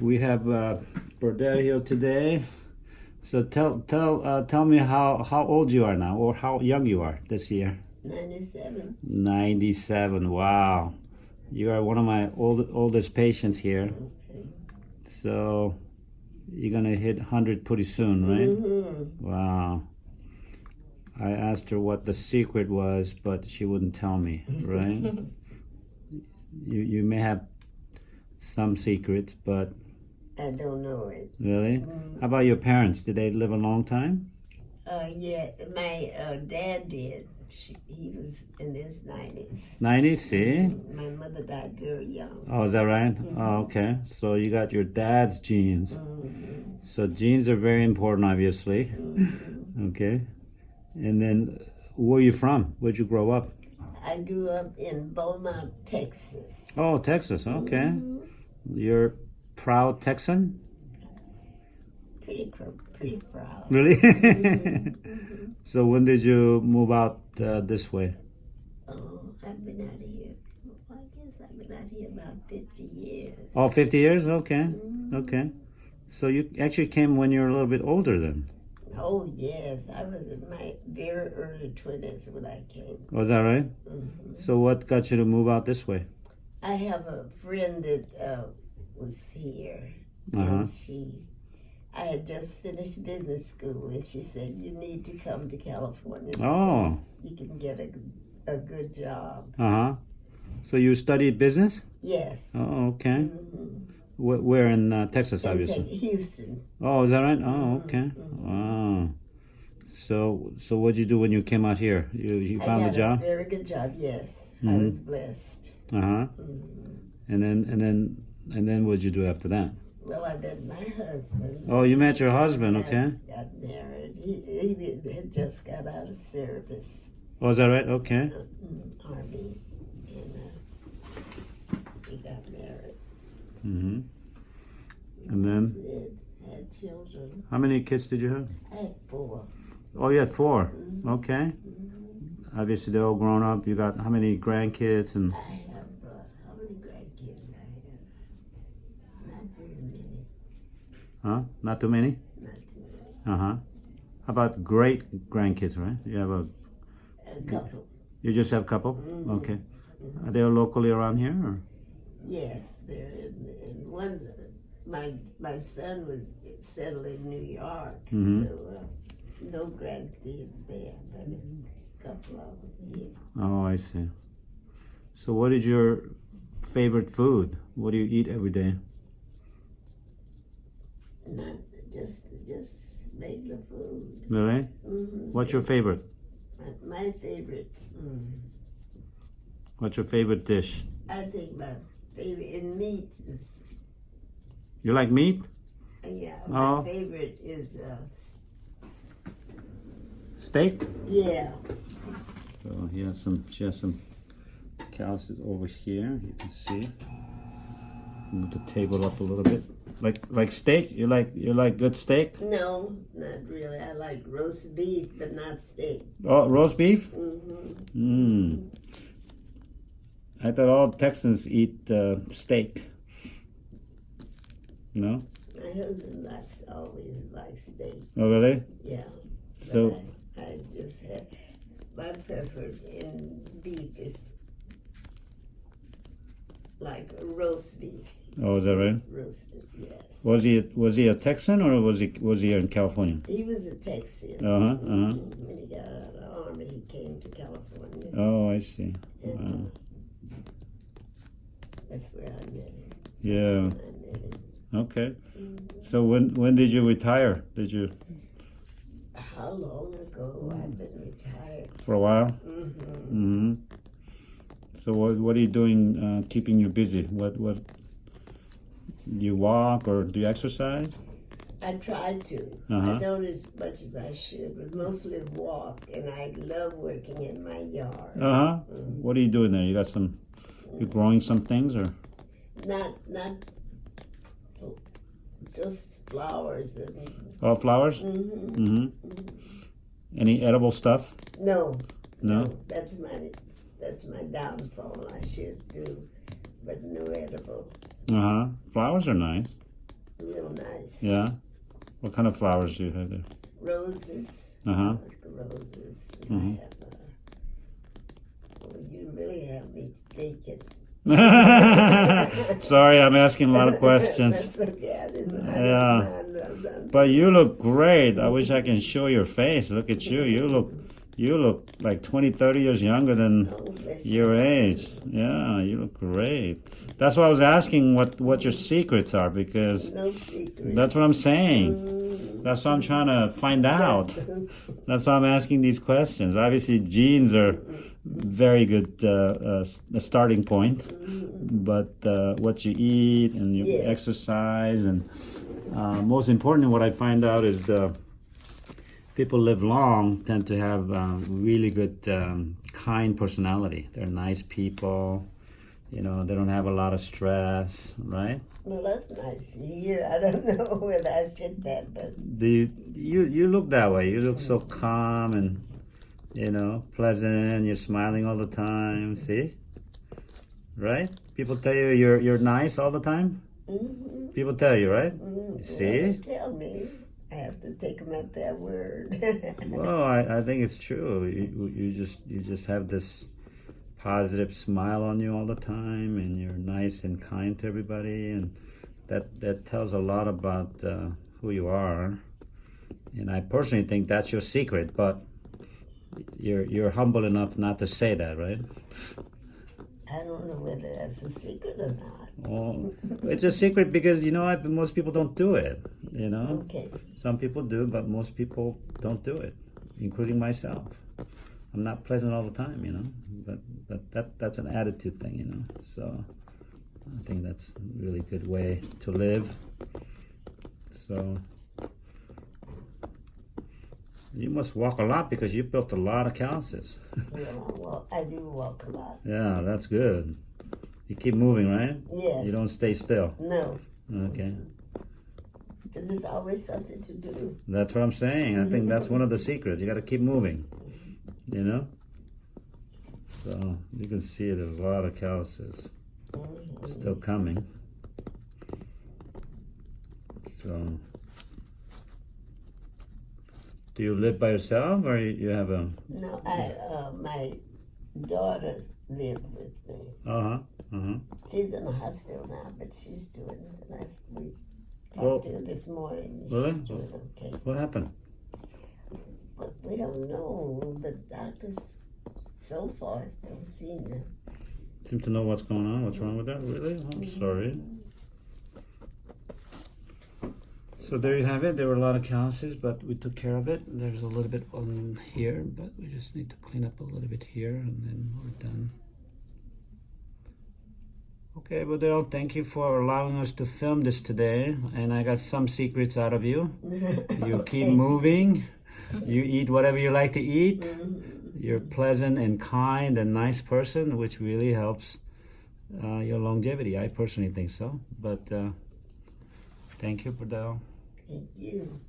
We have uh, here today. So tell tell uh, tell me how how old you are now, or how young you are this year. 97. 97. Wow, you are one of my old oldest patients here. Okay. So you're gonna hit 100 pretty soon, right? Mm-hmm. Wow. I asked her what the secret was, but she wouldn't tell me, right? you you may have some secrets, but I don't know it. really? How about your parents? Did they live a long time? Uh, yeah, my uh, dad did. She, he was in his 90s. 90s, see? My mother died very young. Oh, is that right? Oh, okay. So you got your dad's genes. Mhm. So genes are very important, obviously. Okay. And then, where are you from? Where'd you grow up? I grew up in Beaumont, Texas. Oh, Texas. Okay. You're proud Texan? Pretty, pretty proud. Really? so when did you move out uh, this way? Oh, I've been out of here. I guess I've been out here about 50 years. Oh, 50 years? Okay. Okay. So you actually came when you were a little bit older then. Oh, yes. I was in my very early 20s when I came. Was that right? Mhm. So what got you to move out this way? I have a friend that uh, was here, Uh-huh. and she, I had just finished business school, and she said, "You need to come to California. Oh. You can get a, a good job." Uh huh. So you studied business? Yes. Oh, okay. Mhm. Wh- Where in uh, Texas, In obviously? Tex- Houston. Oh, is that right? Oh, okay. Wow. So, so what did you do when you came out here? You you found a job? a very good job. Yes, I Mhm. was blessed. Uh huh. Mhm. And then and then and then what'd you do after that? Well, I met my husband. Oh, you met your husband, okay? I got married. He, he had just got out of service. Oh, is that right? Okay. mm, army, and uh, we got married. Mm-hmm. And then, That's. Had children. how many kids did you have? I had four. Oh, you had four. Mhm. Okay. Mhm. Obviously, they're all grown up. You got how many grandkids and? I have uh, how many grandkids I have? Not very many. Huh? Not too many. Not too many. Uh huh. How about great grandkids? Right? You have a. A couple. You just have a couple. Mhm. Okay. Are they locally around here? Or? Yes, they're in, in one. My my son was settled in New York, Mhm. so uh, no grandkids there, but a couple of them here. Oh, I see. So, what is your favorite food? What do you eat every day? Not just just regular food. Really? hmm What's your favorite? my, my favorite? Mm, What's your favorite dish? I think my favorite in meat is You like meat? uh, yeah. My Oh. favorite is uh, Steak? yeah. So he has some. She has some cows over here. You can see. Move the table up a little bit. Like like steak. You like you like good steak? No, not really. I like roast beef, but not steak. Oh, roast beef. hmm Mmm. I thought all Texans eat uh, steak. No? My husband likes always likes steak. Oh, really? Yeah. So, I, I just have my preference in beef is like roast beef, oh, is that right? roasted. Yes. Was he was he a Texan or was he was he in California? He was a Texan. Uh huh. Uh huh. When he got out of the army, he came to California. Oh, I see. and Wow. that's where I met him. Yeah. That's when I met him. Okay. So when when did you retire? Did you How long ago I've been retired? for a while? hmm Mm-hmm. So what what are you doing? Uh, keeping you busy? What what? You walk or do you exercise? I tried to. Uh-huh. I don't as much as I should, but mostly walk, and I love working in my yard. Uh huh. What are you doing there? You got some. You growing some things or? Not, not just flowers and. Oh, flowers. hmm Mm-hmm. Any edible stuff? No, No. that's my, that's my downfall. I should do, but no edible. Uh huh. Flowers are nice. real nice. Yeah. What kind of flowers do you have there? Roses. Uh huh. Roses. Have, uh, well, you really have me thinking. Sorry, I'm asking a lot of questions. Okay. I didn't, I Yeah. didn't mind. I was on- But you look great. I wish I can show your face. Look at you. You look you look like 20, 30 years younger than Oh, your age. Yeah, you look great. That's why I was asking what what your secrets are because No secret. that's what I'm saying. Mm, That's what I'm trying to find out. that's- why I'm asking these questions. Obviously, genes are very good uh, uh, starting point, but uh, what you eat and your Yeah. exercise and uh, most importantly, what I find out is the people live long tend to have um, really good, um, kind personality. They're nice people. You know, they don't have a lot of stress, right? Well, that's nice hear. I don't know whether I fit that, but Do you, you you look that way? You look so calm and you know pleasant. And you're smiling all the time. See, right? People tell you you're you're nice all the time. mm People tell you, right? mm See? tell me. I have to take them at their word. Well, I, I think it's true. You, you just you just have this positive smile on you all the time, and you're nice and kind to everybody, and that that tells a lot about uh, who you are. And I personally think that's your secret, but you're you're humble enough not to say that, right? I don't know whether that's a secret or not. Well, it's a secret because you know most people don't do it. You know, Okay. some people do, but most people don't do it, including myself. I'm not pleasant all the time, you know, but but that that's an attitude thing, you know. So I think that's a really good way to live. So you must walk a lot because you built a lot of calluses. Well, I, do walk a lot. yeah, that's good. You keep moving, right? Yes. You don't stay still. No, Okay. because there's always something to do. That's what I'm saying. I think that's one of the secrets. You got to keep moving. You know. So you can see there's a lot of calluses Mhm. still coming. So, do you live by yourself, or you have a? No, I uh, my daughters live with me. Uh huh. Uh huh. She's in the hospital now, but she's doing nice. We talked Well- to her this morning. Really? She's doing okay. What happened? But we don't know. The doctors so far don't seem to. Seem to know what's going on. What's wrong with that? Really? I'm sorry. So there you have it. There were a lot of calluses, but we took care of it. There's a little bit on here, but we just need to clean up a little bit here, and then we're done. Okay, Budel, thank you for allowing us to film this today, and I got some secrets out of you. You keep moving. You eat whatever you like to eat. You're pleasant and kind and nice person, which really helps uh, your longevity. I personally think so. But uh, thank you, Budel. Thank you.